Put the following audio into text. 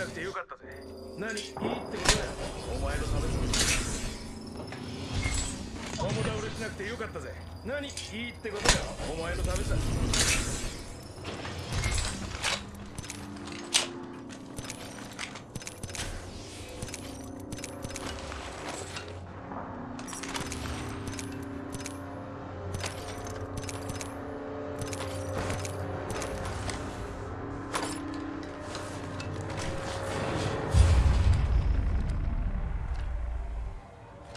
なくてよかったぜ。何？いいってことだよお前のために共倒れしなくてよかったぜ。何？いいってことだよお前のためさ